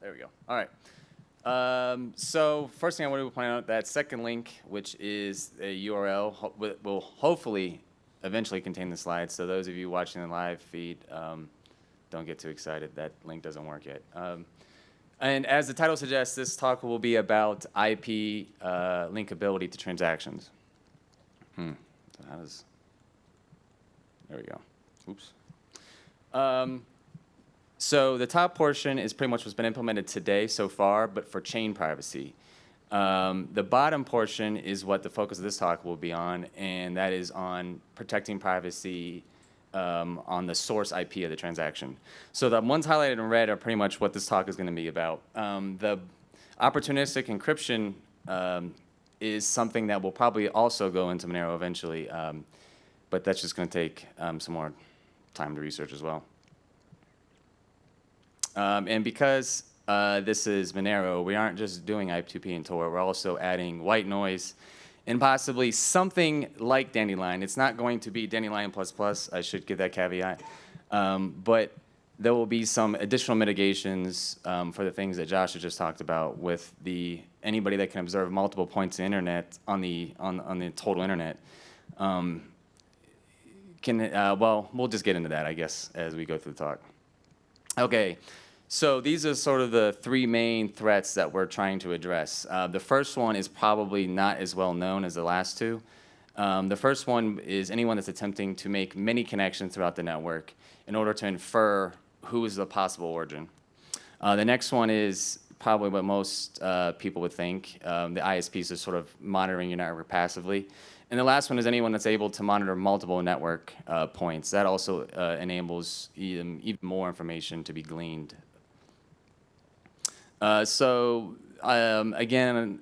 there we go. All right. Um, so first thing I wanted to point out, that second link, which is a URL, ho will hopefully eventually contain the slides. So those of you watching the live feed, um, don't get too excited. That link doesn't work yet. Um, and as the title suggests, this talk will be about IP uh, linkability to transactions. Hmm. How does, there we go. Oops. Um, so the top portion is pretty much what's been implemented today so far, but for chain privacy. Um, the bottom portion is what the focus of this talk will be on, and that is on protecting privacy um, on the source IP of the transaction. So the ones highlighted in red are pretty much what this talk is going to be about. Um, the opportunistic encryption um, is something that will probably also go into Monero eventually, um, but that's just going to take um, some more time to research as well. Um, and because uh, this is Monero, we aren't just doing I2P and Tor, we're also adding white noise and possibly something like Dandelion. It's not going to be Dandelion++, Plus I should give that caveat. Um, but there will be some additional mitigations um, for the things that Josh has just talked about with the anybody that can observe multiple points of internet on the on on the total internet. Um, can uh, well, we'll just get into that, I guess, as we go through the talk. Okay, so these are sort of the three main threats that we're trying to address. Uh, the first one is probably not as well known as the last two. Um, the first one is anyone that's attempting to make many connections throughout the network in order to infer who is the possible origin. Uh, the next one is probably what most uh, people would think. Um, the ISPs are sort of monitoring your network passively. And the last one is anyone that's able to monitor multiple network uh, points. That also uh, enables even, even more information to be gleaned uh, so um, again,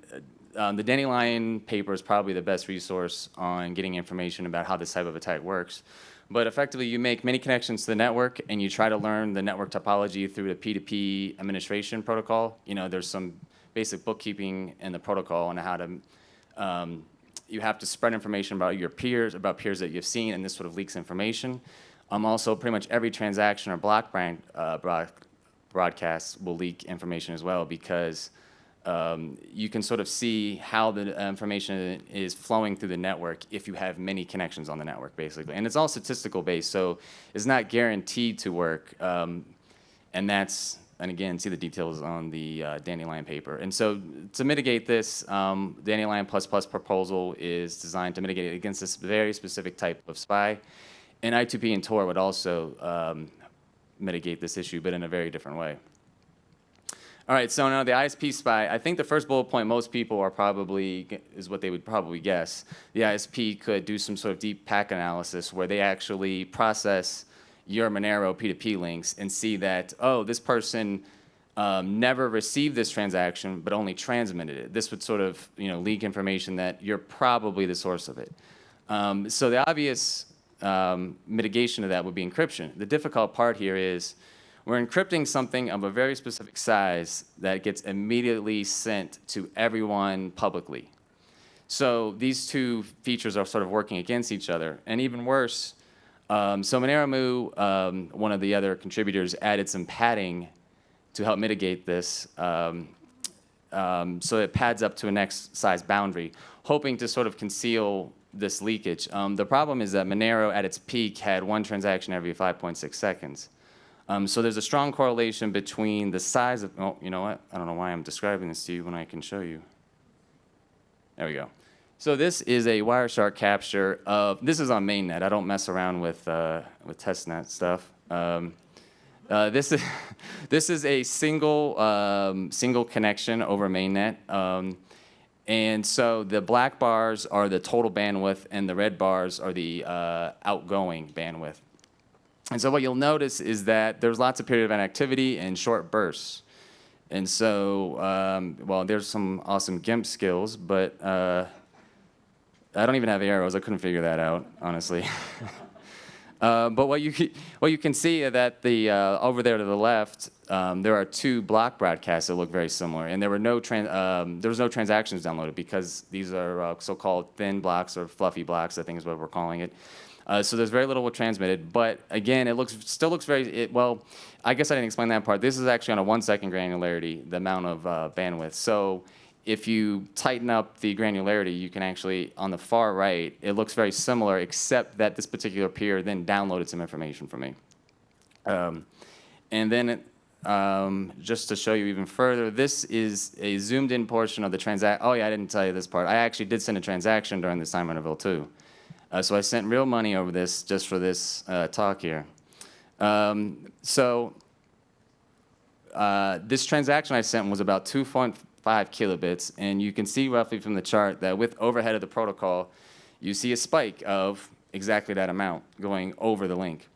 um, the Dandelion paper is probably the best resource on getting information about how this type of attack works. But effectively, you make many connections to the network, and you try to learn the network topology through the P2P administration protocol. You know, there's some basic bookkeeping in the protocol on how to, um, you have to spread information about your peers, about peers that you've seen, and this sort of leaks information. Um, also, pretty much every transaction or block brand, uh, block, broadcasts will leak information as well because um, you can sort of see how the information is flowing through the network if you have many connections on the network, basically. And it's all statistical based, so it's not guaranteed to work. Um, and that's, and again, see the details on the uh, Dandelion paper. And so to mitigate this, um, Dandelion++ Plus proposal is designed to mitigate it against this very specific type of spy. And I2P and Tor would also um, mitigate this issue, but in a very different way. All right, so now the ISP spy, I think the first bullet point most people are probably, is what they would probably guess. The ISP could do some sort of deep packet analysis where they actually process your Monero P2P links and see that, oh, this person um, never received this transaction, but only transmitted it. This would sort of, you know, leak information that you're probably the source of it. Um, so the obvious um, mitigation of that would be encryption. The difficult part here is we're encrypting something of a very specific size that gets immediately sent to everyone publicly. So these two features are sort of working against each other. And even worse, um, so Monero um, one of the other contributors, added some padding to help mitigate this. Um, um so it pads up to a next size boundary, hoping to sort of conceal this leakage. Um, the problem is that Monero at its peak had one transaction every 5.6 seconds. Um, so there's a strong correlation between the size of, oh, you know what? I don't know why I'm describing this to you when I can show you. There we go. So this is a Wireshark capture of, this is on mainnet. I don't mess around with, uh, with testnet stuff. Um, uh, this is this is a single um, single connection over mainnet. And so the black bars are the total bandwidth and the red bars are the uh, outgoing bandwidth. And so what you'll notice is that there's lots of period of inactivity and short bursts. And so, um, well, there's some awesome GIMP skills, but uh, I don't even have the arrows. I couldn't figure that out, honestly. uh, but what you, what you can see that the, uh, over there to the left, um, there are two block broadcasts that look very similar, and there were no um, there was no transactions downloaded because these are uh, so-called thin blocks or fluffy blocks, I think is what we're calling it. Uh, so there's very little transmitted, but again, it looks still looks very it, well. I guess I didn't explain that part. This is actually on a one second granularity, the amount of uh, bandwidth. So if you tighten up the granularity, you can actually, on the far right, it looks very similar, except that this particular peer then downloaded some information from me. Um, and then um, just to show you even further, this is a zoomed in portion of the transact. Oh yeah, I didn't tell you this part. I actually did send a transaction during this time interval too. Uh, so I sent real money over this just for this uh, talk here. Um, so uh, this transaction I sent was about 2.5 kilobits, and you can see roughly from the chart that with overhead of the protocol, you see a spike of exactly that amount going over the link.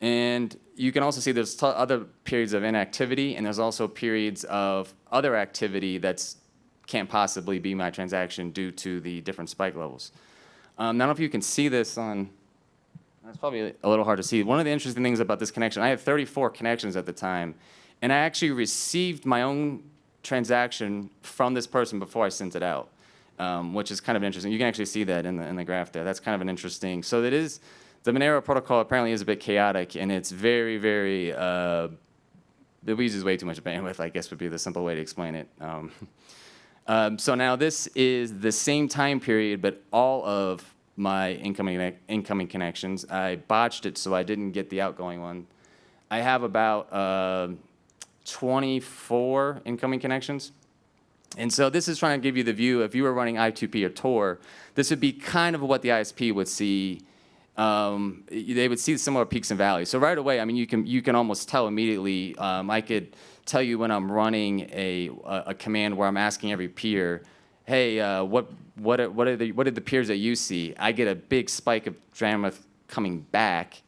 And you can also see there's other periods of inactivity, and there's also periods of other activity that can't possibly be my transaction due to the different spike levels. Um, I don't know if you can see this on, that's probably a little hard to see. One of the interesting things about this connection, I had 34 connections at the time, and I actually received my own transaction from this person before I sent it out, um, which is kind of interesting. You can actually see that in the, in the graph there. That's kind of an interesting, so it is, the Monero protocol apparently is a bit chaotic and it's very, very, uh, it uses way too much bandwidth, I guess would be the simple way to explain it. Um, um, so now this is the same time period, but all of my incoming, incoming connections. I botched it so I didn't get the outgoing one. I have about uh, 24 incoming connections. And so this is trying to give you the view, if you were running I2P or Tor, this would be kind of what the ISP would see. Um, they would see similar peaks and valleys. So right away, I mean, you can, you can almost tell immediately. Um, I could tell you when I'm running a, a, a command where I'm asking every peer, hey, uh, what, what, are, what, are the, what are the peers that you see? I get a big spike of bandwidth coming back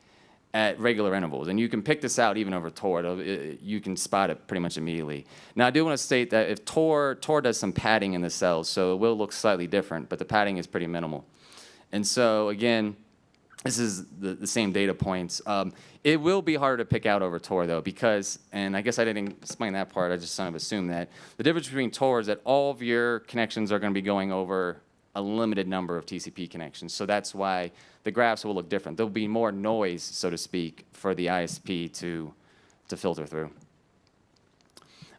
at regular intervals. And you can pick this out even over Tor. It, you can spot it pretty much immediately. Now, I do want to state that if Tor, Tor does some padding in the cells, so it will look slightly different, but the padding is pretty minimal. And so, again, this is the, the same data points. Um, it will be harder to pick out over Tor, though, because, and I guess I didn't explain that part, I just kind of assumed that. The difference between Tor is that all of your connections are going to be going over a limited number of TCP connections. So that's why the graphs will look different. There'll be more noise, so to speak, for the ISP to, to filter through.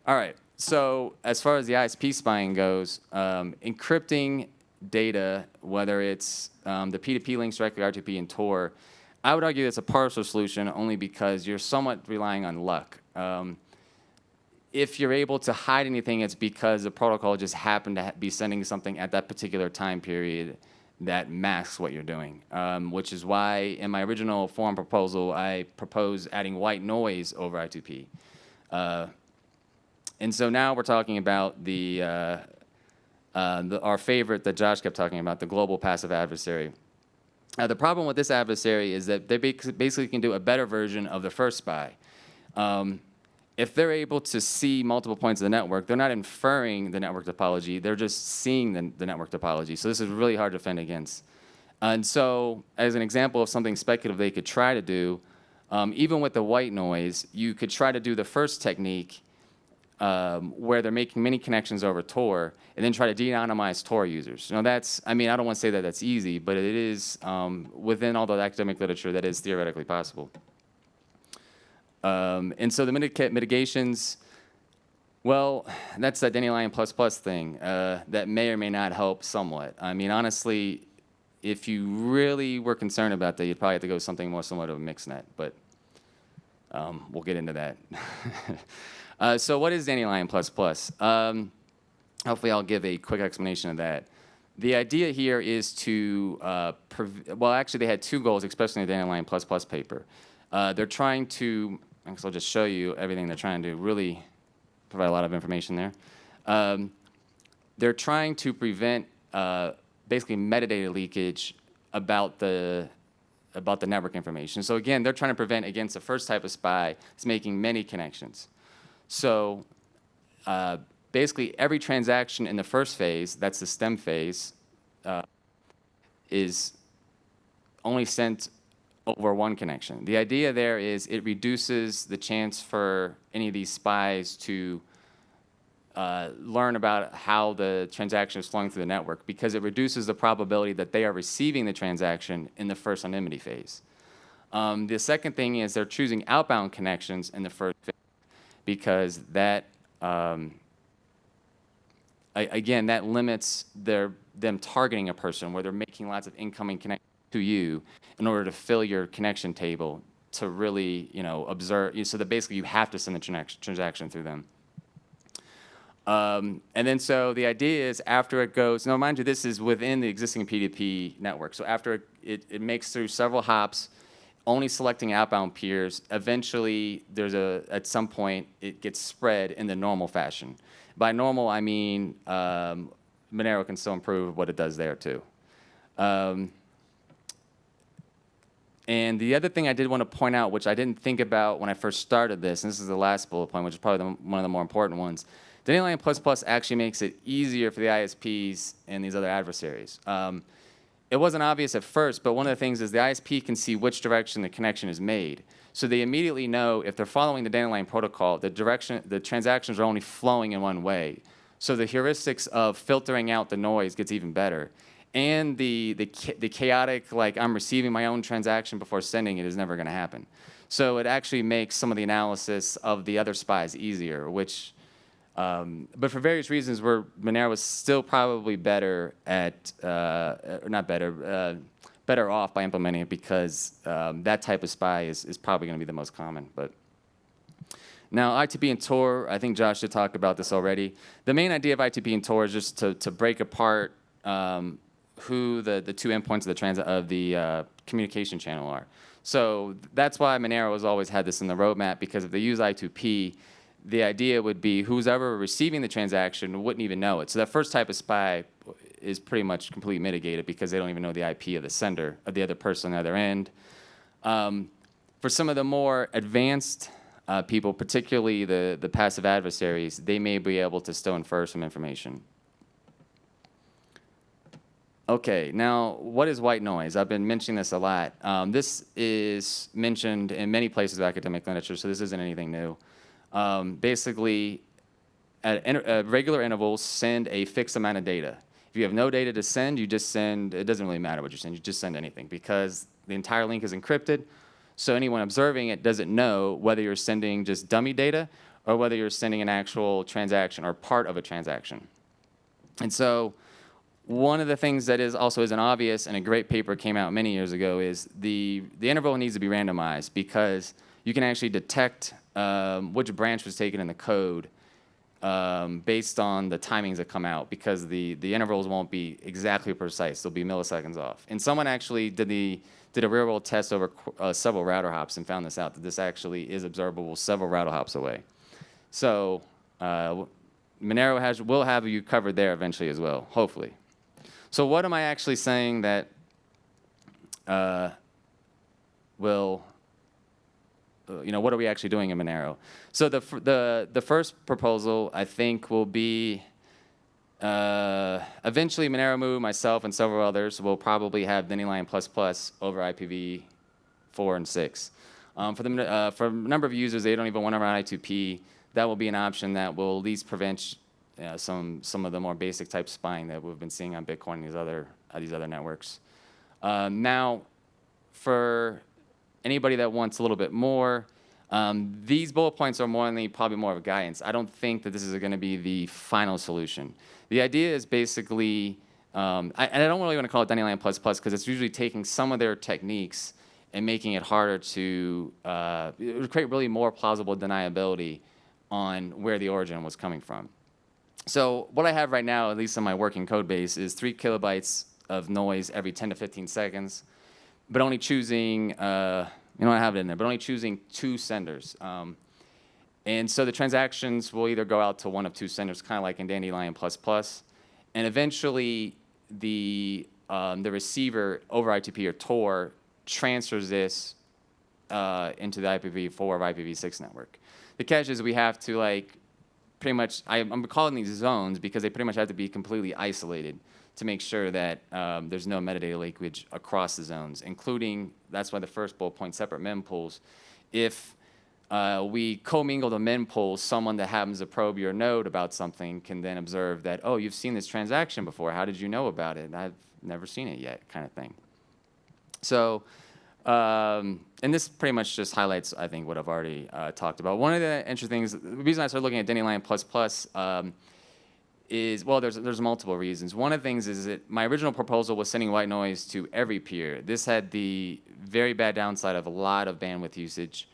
All right, so as far as the ISP spying goes, um, encrypting data, whether it's um, the P2P links directly I2P and Tor, I would argue it's a partial solution only because you're somewhat relying on luck. Um, if you're able to hide anything, it's because the protocol just happened to be sending something at that particular time period that masks what you're doing, um, which is why in my original form proposal, I proposed adding white noise over I2P. Uh, and so now we're talking about the, uh, uh, the, our favorite that Josh kept talking about, the global passive adversary. Uh, the problem with this adversary is that they basically can do a better version of the first spy. Um, if they're able to see multiple points of the network, they're not inferring the network topology, they're just seeing the, the network topology. So this is really hard to defend against. And so as an example of something speculative they could try to do, um, even with the white noise, you could try to do the first technique um, where they're making many connections over Tor and then try to de-anonymize Tor users. Now that's, I mean, I don't want to say that that's easy, but it is um, within all the academic literature that is theoretically possible. Um, and so the mitigations, well, that's that Dandelion plus plus thing uh, that may or may not help somewhat. I mean, honestly, if you really were concerned about that, you'd probably have to go something more similar to a mixnet, but um, we'll get into that. uh, so what is Dandelion plus plus? Um, hopefully I'll give a quick explanation of that. The idea here is to, uh, well, actually they had two goals, especially in the Dandelion plus plus paper. Uh, they're trying to I guess I'll just show you everything they're trying to. Really provide a lot of information there. Um, they're trying to prevent uh, basically metadata leakage about the about the network information. So again, they're trying to prevent against the first type of spy is making many connections. So uh, basically every transaction in the first phase, that's the stem phase, uh, is only sent over one connection. The idea there is it reduces the chance for any of these spies to uh, learn about how the transaction is flowing through the network because it reduces the probability that they are receiving the transaction in the first anonymity phase. Um, the second thing is they're choosing outbound connections in the first phase because that, um, I, again, that limits their, them targeting a person where they're making lots of incoming connections to you in order to fill your connection table to really, you know, observe, so that basically you have to send the transaction through them. Um, and then so the idea is after it goes, now mind you, this is within the existing P2P network. So after it, it, it makes through several hops, only selecting outbound peers, eventually there's a, at some point, it gets spread in the normal fashion. By normal, I mean um, Monero can still improve what it does there too. Um, and the other thing I did want to point out, which I didn't think about when I first started this, and this is the last bullet point, which is probably the, one of the more important ones, Dandelion++ actually makes it easier for the ISPs and these other adversaries. Um, it wasn't obvious at first, but one of the things is the ISP can see which direction the connection is made. So they immediately know if they're following the Dandelion protocol, the direction, the transactions are only flowing in one way. So the heuristics of filtering out the noise gets even better. And the, the, the chaotic, like I'm receiving my own transaction before sending it is never gonna happen. So it actually makes some of the analysis of the other spies easier, which um, but for various reasons, where Monero was still probably better at, uh, or not better, uh, better off by implementing it because um, that type of spy is, is probably going to be the most common. But now, I2P and Tor, I think Josh did talk about this already. The main idea of I2P and Tor is just to, to break apart um, who the, the two endpoints of the, trans of the uh, communication channel are. So that's why Monero has always had this in the roadmap because if they use I2P, the idea would be who's ever receiving the transaction wouldn't even know it. So that first type of spy is pretty much completely mitigated because they don't even know the IP of the sender, of the other person on the other end. Um, for some of the more advanced uh, people, particularly the, the passive adversaries, they may be able to still infer some information. Okay, now what is white noise? I've been mentioning this a lot. Um, this is mentioned in many places of academic literature, so this isn't anything new um, basically at, at regular intervals send a fixed amount of data. If you have no data to send, you just send, it doesn't really matter what you send, you just send anything because the entire link is encrypted. So anyone observing it doesn't know whether you're sending just dummy data or whether you're sending an actual transaction or part of a transaction. And so one of the things that is also isn't obvious and a great paper came out many years ago is the, the interval needs to be randomized because you can actually detect um, which branch was taken in the code um, based on the timings that come out because the, the intervals won't be exactly precise. They'll be milliseconds off. And someone actually did, the, did a real world test over uh, several router hops and found this out, that this actually is observable several router hops away. So uh, Monero has, will have you covered there eventually as well, hopefully. So what am I actually saying that uh, will you know, what are we actually doing in Monero? So the, the, the first proposal, I think, will be uh, eventually Monero myself, and several others will probably have Dandelion++ plus over IPv4 and 6. Um, for, the, uh, for a number of users, they don't even want to run I2P. That will be an option that will at least prevent uh, some, some of the more basic type spying that we've been seeing on Bitcoin and these other, uh, these other networks. Uh, now, for anybody that wants a little bit more, um, these bullet points are more probably more of a guidance. I don't think that this is going to be the final solution. The idea is basically, um, I, and I don't really want to call it Dandelion++ because it's usually taking some of their techniques and making it harder to uh, create really more plausible deniability on where the origin was coming from. So what I have right now, at least in my working code base, is three kilobytes of noise every 10 to 15 seconds but only choosing, uh, you know, I have it in there, but only choosing two senders. Um, and so the transactions will either go out to one of two senders, kind of like in Dandelion++, and eventually the, um, the receiver over I2P or Tor transfers this uh, into the IPv4 or IPv6 network. The catch is we have to like pretty much, I, I'm calling these zones because they pretty much have to be completely isolated to make sure that um, there's no metadata leakage across the zones, including, that's why the first bullet point, separate mempools. If uh, we commingle the mem mempool, someone that happens to probe your node about something can then observe that, oh, you've seen this transaction before. How did you know about it? I've never seen it yet, kind of thing. So, um, and this pretty much just highlights, I think, what I've already uh, talked about. One of the interesting things, the reason I started looking at Dandelion Plus Plus um, is, well, there's, there's multiple reasons. One of the things is that my original proposal was sending white noise to every peer. This had the very bad downside of a lot of bandwidth usage.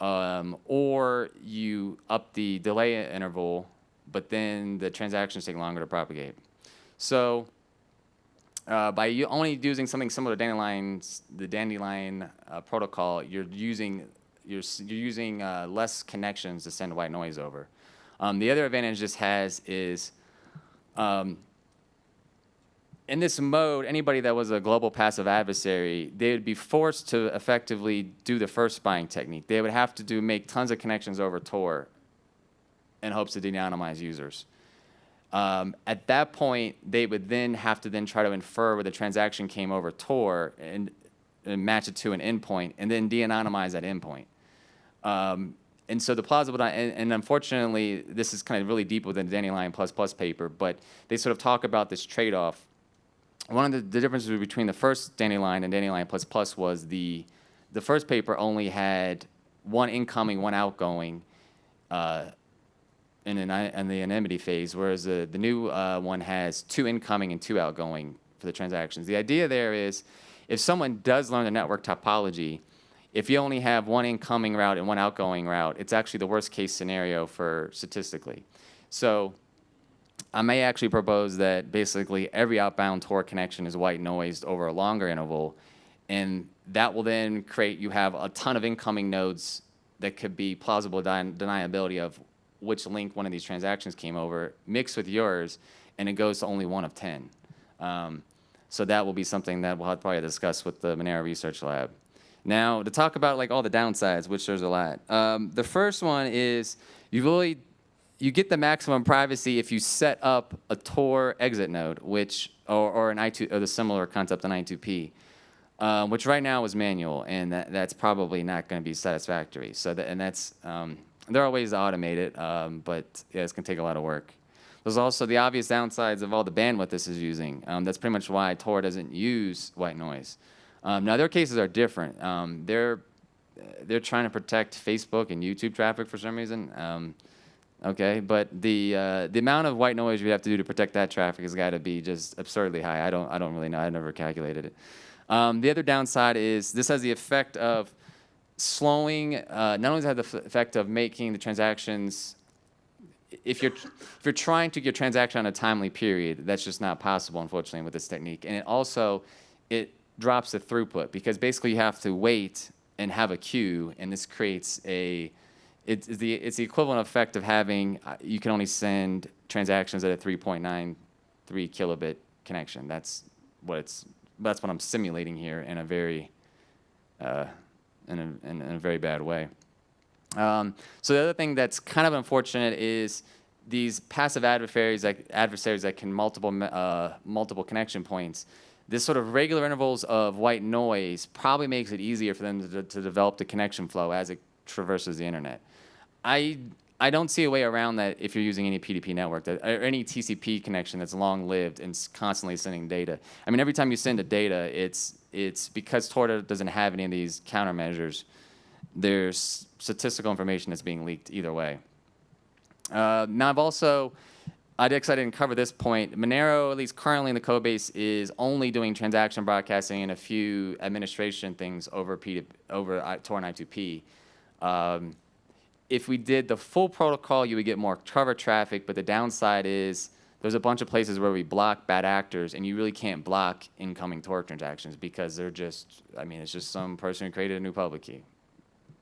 Um, or you up the delay interval, but then the transactions take longer to propagate. So uh, by you only using something similar to Dandelion's, the Dandelion uh, protocol, you're using you're, you're using uh, less connections to send white noise over. Um, the other advantage this has is um, in this mode, anybody that was a global passive adversary, they would be forced to effectively do the first spying technique. They would have to do make tons of connections over Tor in hopes to de-anonymize users. Um, at that point, they would then have to then try to infer where the transaction came over Tor and, and match it to an endpoint, and then de-anonymize that endpoint. Um, and so the plausible, and, and, unfortunately, this is kind of really deep within the Dandelion Plus Plus paper, but they sort of talk about this trade-off one of the, the, differences between the first Dandelion and Dandelion Plus Plus was the, the first paper only had one incoming, one outgoing uh, in, an, in the anonymity phase, whereas the, the new uh, one has two incoming and two outgoing for the transactions. The idea there is if someone does learn the network topology, if you only have one incoming route and one outgoing route, it's actually the worst case scenario for statistically. So I may actually propose that basically every outbound Tor connection is white noised over a longer interval, and that will then create, you have a ton of incoming nodes that could be plausible deniability of which link one of these transactions came over, mixed with yours, and it goes to only one of 10. Um, so that will be something that we'll probably discuss with the Monero Research Lab. Now, to talk about like all the downsides, which there's a lot. Um, the first one is you really you get the maximum privacy if you set up a Tor exit node, which or, or an I2 or the similar concept on I2P, um, which right now is manual, and that, that's probably not going to be satisfactory. So that, and that's um, there are ways to automate it, um, but yeah, it's going to take a lot of work. There's also the obvious downsides of all the bandwidth this is using. Um, that's pretty much why Tor doesn't use white noise. Um, now their cases are different. Um, they're they're trying to protect Facebook and YouTube traffic for some reason okay? But the uh, the amount of white noise we have to do to protect that traffic has got to be just absurdly high. I don't I don't really know. I never calculated it. Um, the other downside is this has the effect of slowing. Uh, not only does it have the effect of making the transactions. If you're if you're trying to get transaction on a timely period, that's just not possible, unfortunately, with this technique. And it also it drops the throughput because basically you have to wait and have a queue, and this creates a it's the it's the equivalent effect of having uh, you can only send transactions at a 3.93 kilobit connection. That's what it's that's what I'm simulating here in a very uh, in, a, in, in, a very bad way. Um, so the other thing that's kind of unfortunate is these passive adversaries that adversaries that can multiple uh, multiple connection points. This sort of regular intervals of white noise probably makes it easier for them to, to develop the connection flow as it traverses the internet. I I don't see a way around that if you're using any P2P network that, or any TCP connection that's long lived and constantly sending data. I mean, every time you send a data, it's it's because Tor doesn't have any of these countermeasures. There's statistical information that's being leaked either way. Uh, now I've also I did, I didn't cover this point. Monero, at least currently in the code base, is only doing transaction broadcasting and a few administration things over, P over Tor and I2P. Um, if we did the full protocol, you would get more cover traffic, but the downside is there's a bunch of places where we block bad actors, and you really can't block incoming Tor transactions because they're just, I mean, it's just some person who created a new public key.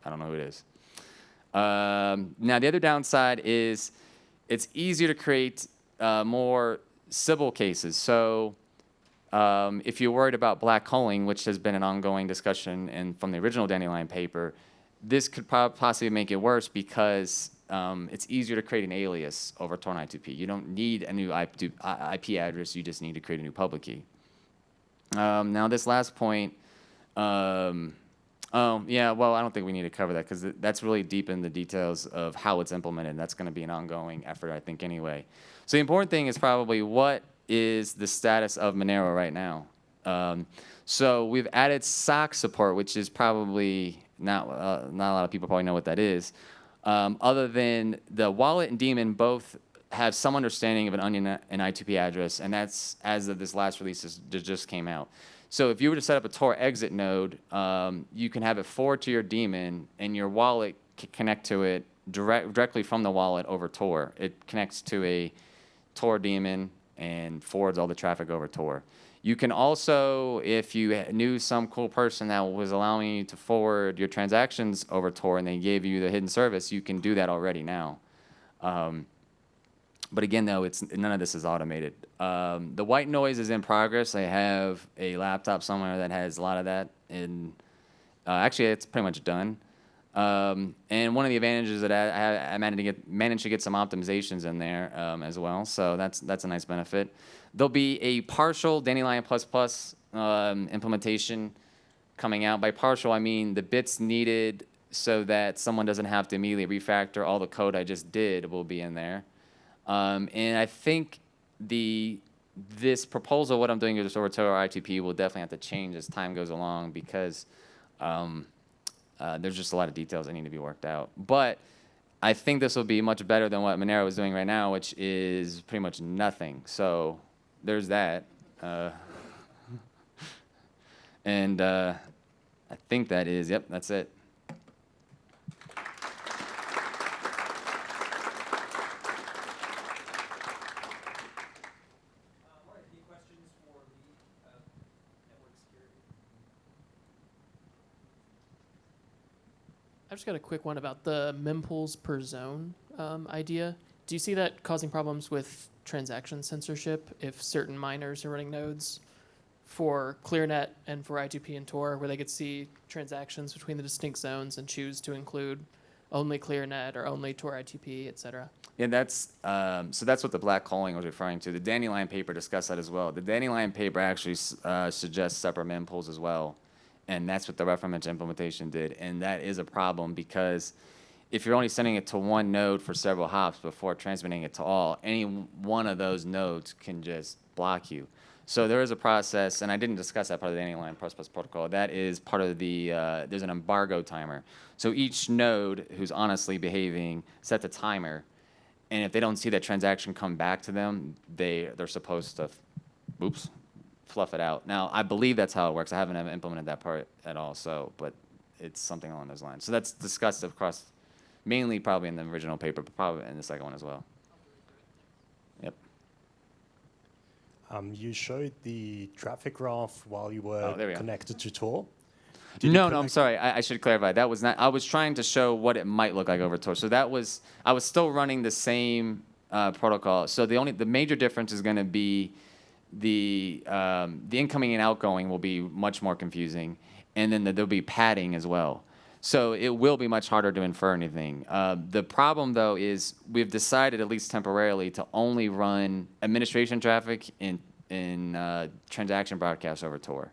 I don't know who it is. Um, now, the other downside is it's easier to create uh, more Sybil cases. So um, if you're worried about black holing, which has been an ongoing discussion in, from the original Dandelion paper, this could possibly make it worse because um, it's easier to create an alias over Tor I2P. You don't need a new IP address, you just need to create a new public key. Um, now this last point, um, Oh, yeah, well, I don't think we need to cover that because that's really deep in the details of how it's implemented. That's going to be an ongoing effort, I think, anyway. So the important thing is probably what is the status of Monero right now? Um, so we've added SOCKS support, which is probably not, uh, not a lot of people probably know what that is. Um, other than the wallet and daemon both have some understanding of an onion and I2P address, and that's as of this last release that just came out. So if you were to set up a Tor exit node, um, you can have it forward to your daemon, and your wallet can connect to it direct, directly from the wallet over Tor. It connects to a Tor daemon and forwards all the traffic over Tor. You can also, if you knew some cool person that was allowing you to forward your transactions over Tor and they gave you the hidden service, you can do that already now. Um, but again, though, it's none of this is automated. Um, the white noise is in progress. I have a laptop somewhere that has a lot of that. And uh, actually, it's pretty much done. Um, and one of the advantages that I, I, managed to get managed to get some optimizations in there um, as well. So that's that's a nice benefit. There'll be a partial Dandelion plus plus um, implementation coming out. By partial, I mean the bits needed so that someone doesn't have to immediately refactor all the code I just did will be in there. Um, and I think the this proposal, what I'm doing with this Orator I2P will definitely have to change as time goes along because um, uh, there's just a lot of details that need to be worked out. But I think this will be much better than what Monero is doing right now, which is pretty much nothing. So there's that. Uh, and uh, I think that is, yep, that's it. Just got a quick one about the mempools per zone um, idea. Do you see that causing problems with transaction censorship if certain miners are running nodes for ClearNet and for I2P and Tor, where they could see transactions between the distinct zones and choose to include only ClearNet or only Tor I2P, et cetera? Yeah, that's um, so. That's what the black holing was referring to. The Dandelion paper discussed that as well. The Dandelion paper actually uh, suggests separate mempools as well and that's what the reference implementation did. And that is a problem because if you're only sending it to one node for several hops before transmitting it to all, any one of those nodes can just block you. So there is a process, and I didn't discuss that part of the Plus Plus protocol. That is part of the, uh, there's an embargo timer. So each node who's honestly behaving set the timer, and if they don't see that transaction come back to them, they, they're supposed to, oops, fluff it out. Now, I believe that's how it works. I haven't implemented that part at all, so, but it's something along those lines. So that's discussed across, mainly probably in the original paper, but probably in the second one as well. Yep. Um, you showed the traffic graph while you were oh, we connected to Tor. Did no, no, I'm sorry. I, I, should clarify. That was not. I was trying to show what it might look like over Tor. So that was. I was still running the same uh, protocol. So the only the major difference is going to be the um, the incoming and outgoing will be much more confusing, and then the, there'll be padding as well. So it will be much harder to infer anything. Uh, the problem, though, is we've decided, at least temporarily, to only run administration traffic in in uh, transaction broadcasts over Tor.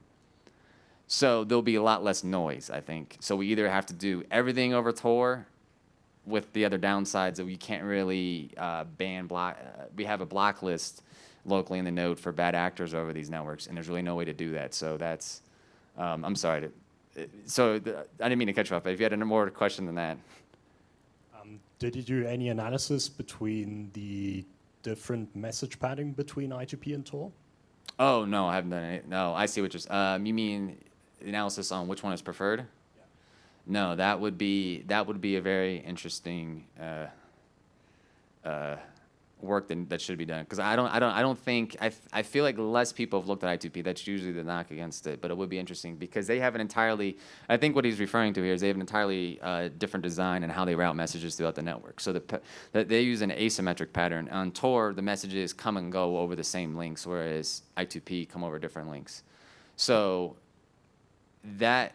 So there'll be a lot less noise, I think. So we either have to do everything over Tor, with the other downsides that we can't really uh, ban block. Uh, we have a block list locally in the node for bad actors over these networks, and there's really no way to do that. So that's, um, I'm sorry. To, so the, I didn't mean to cut you off, but if you had a more question than that. Um, did you do any analysis between the different message padding between I2P and Tor? Oh, no, I haven't done it. No, I see what you're um, You mean analysis on which one is preferred? Yeah. No, that would be, that would be a very interesting uh, uh, work that, that should be done. Because I don't I don't I don't think I, I feel like less people have looked at I2P that's usually the knock against it but it would be interesting because they have an entirely I think what he's referring to here is they have an entirely uh, different design and how they route messages throughout the network. So the, the, they use an asymmetric pattern. On Tor the messages come and go over the same links whereas I2P come over different links. So that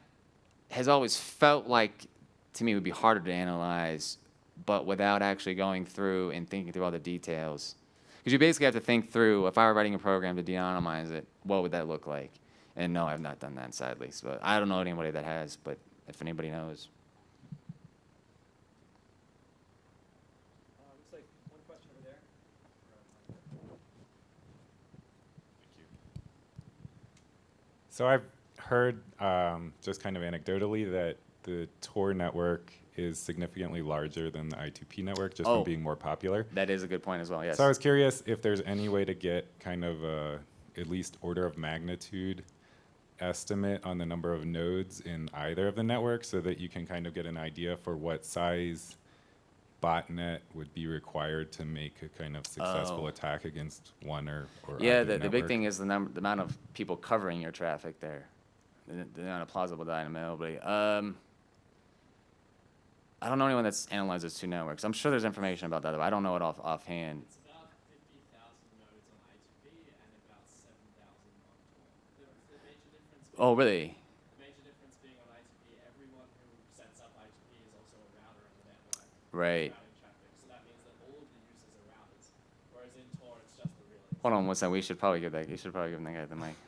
has always felt like to me would be harder to analyze but without actually going through and thinking through all the details. Because you basically have to think through, if I were writing a program to de-anonymize it, what would that look like? And no, I've not done that, sadly. So I don't know anybody that has, but if anybody knows. looks like one question over there. So I've heard, um, just kind of anecdotally, that the Tor network is significantly larger than the I2P network, just Oh. from being more popular. That is a good point as well, yes. So I was curious if there's any way to get kind of a at least order of magnitude estimate on the number of nodes in either of the networks, so that you can kind of get an idea for what size botnet would be required to make a kind of successful Oh. attack against one or, or Yeah, the, the big thing is the number, the amount of people covering your traffic there. The, the amount of plausible deniability. Um, I don't know anyone that's analyzed those two networks. I'm sure there's information about that, but I don't know it off offhand. It's about 50,000 nodes on I2P and about 7,000 on Tor. The, the major difference. Oh, really? The major difference being on I2P, everyone who sets up I2P is also a router in the network. Right. So that means that all of the users are routers. Whereas in Tor, it's just the relays. Hold on one second. We should probably give that. You should probably give that guy the mic.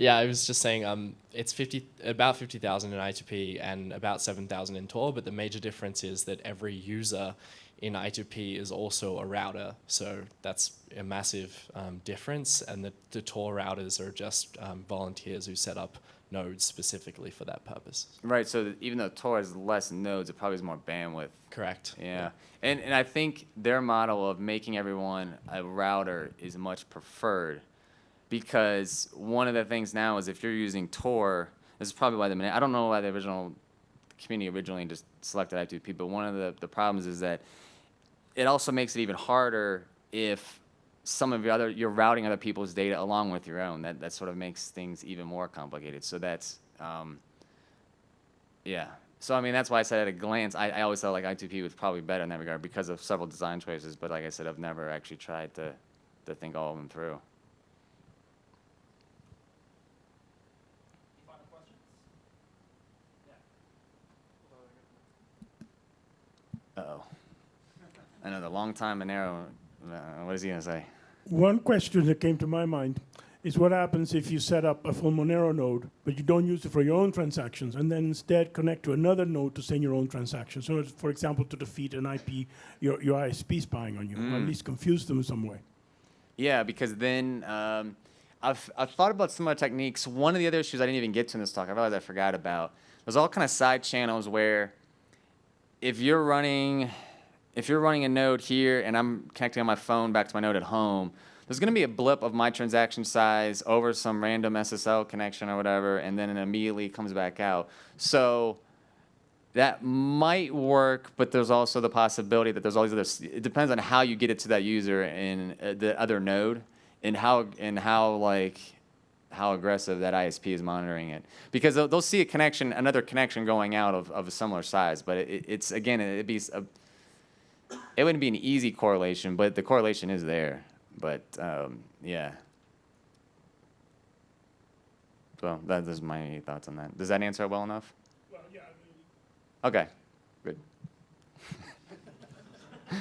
Yeah, I was just saying um, it's 50, about 50,000 in I2P and about 7,000 in Tor, but the major difference is that every user in I2P is also a router. So that's a massive um, difference. And the, the Tor routers are just um, volunteers who set up nodes specifically for that purpose. Right. So even though Tor has less nodes, it probably has more bandwidth. Correct. Yeah. And and I think their model of making everyone a router is much preferred because one of the things now is if you're using Tor, this is probably why the I don't know why the original community originally just selected I2P, but one of the, the problems is that it also makes it even harder if some of your other you're routing other people's data along with your own. That that sort of makes things even more complicated. So that's um, yeah. So I mean that's why I said at a glance I, I always felt like I2P was probably better in that regard because of several design choices. But like I said, I've never actually tried to to think all of them through. Any final questions? Yeah. Uh oh. Another long time and narrow. Uh, what is he gonna say? One question that came to my mind is what happens if you set up a full Monero node, but you don't use it for your own transactions, and then instead connect to another node to send your own transactions. So, for example, to defeat an IP, your, your ISP spying on you, or at Mm. least confuse them in some way. Yeah, because then um, I've, I've thought about similar techniques. One of the other issues I didn't even get to in this talk, I realized I forgot about. There's all kind of side channels where if you're running, if you're running a node here and I'm connecting on my phone back to my node at home, there's going to be a blip of my transaction size over some random SSL connection or whatever, and then it immediately comes back out. So that might work, but there's also the possibility that there's all these other. It depends on how you get it to that user in uh, the other node, and how and how like how aggressive that ISP is monitoring it. Because they'll, they'll see a connection, another connection going out of, of a similar size, but it, it's again it'd be a, it wouldn't be an easy correlation, but the correlation is there. But um, yeah. So that is my thoughts on that. Does that answer it well enough? Okay, good.